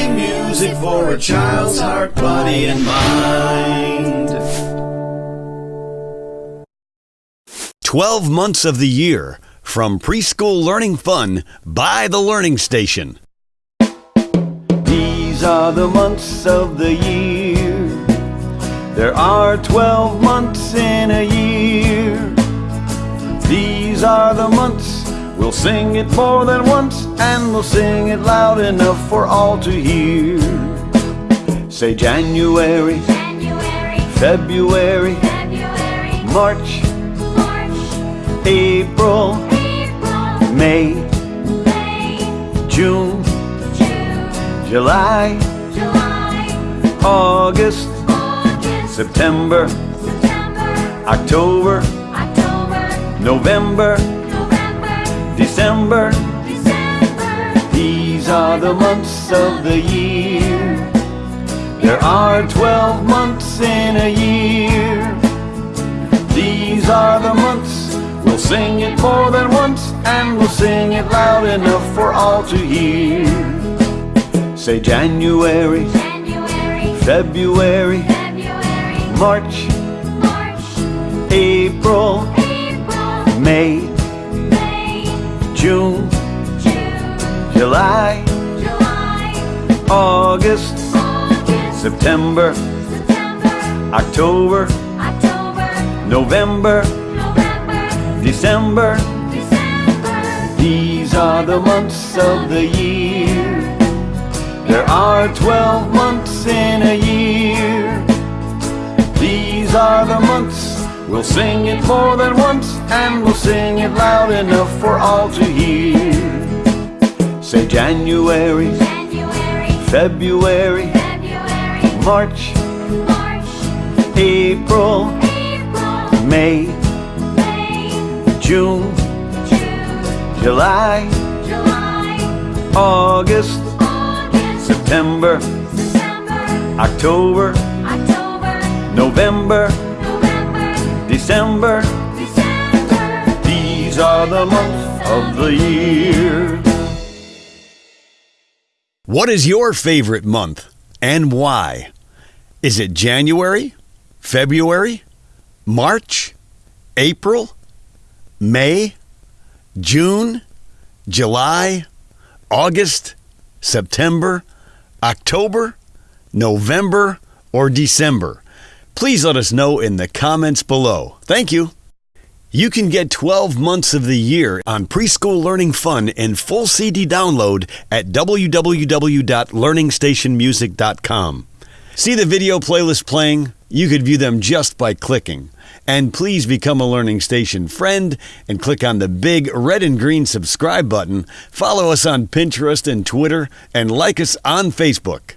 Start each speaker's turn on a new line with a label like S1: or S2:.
S1: Happy music for a child's heart, body, and mind.
S2: 12 months of the year from preschool learning fun by the Learning Station.
S3: These are the months of the year. There are 12 months in a year. These are the months. We'll sing it more than once, and we'll sing it loud enough for all to hear. Say January,
S4: January,
S3: February,
S4: February,
S3: March,
S4: March,
S3: April,
S4: April,
S3: May,
S4: May,
S3: June,
S4: June,
S3: July,
S4: July,
S3: August,
S4: August,
S3: September,
S4: September,
S3: October,
S4: October,
S3: November,
S4: November,
S3: the months of the year. There are 12 months in a year. These are the months. We'll sing it more than once, and we'll sing it loud enough for all to hear. Say January,
S4: January,
S3: February,
S4: February,
S3: March,
S4: March,
S3: April,
S4: April,
S3: May,
S4: May,
S3: June,
S4: June,
S3: July, August,
S4: August,
S3: September,
S4: September,
S3: October,
S4: October,
S3: November,
S4: November,
S3: December.
S4: December.
S3: These are the months of the year. There are 12 months in a year. These are the months. We'll sing it more than once, and we'll sing it loud enough for all to hear. Say January,
S4: January,
S3: February,
S4: February,
S3: March,
S4: March,
S3: April,
S4: April,
S3: May,
S4: May,
S3: June,
S4: June,
S3: July,
S4: July,
S3: August,
S4: August,
S3: September,
S4: September,
S3: October,
S4: October,
S3: November,
S4: November,
S3: December.
S4: December.
S3: These are the months of the year.
S2: What is your favorite month and why? Is it January, February, March, April, May, June, July, August, September, October, November, or December? Please let us know in the comments below. Thank you. You can get 12 months of the year on Preschool Learning Fun and full CD download at www.learningstationmusic.com. See the video playlist playing? You could view them just by clicking. And please become a Learning Station friend and click on the big red and green subscribe button. Follow us on Pinterest and Twitter and like us on Facebook.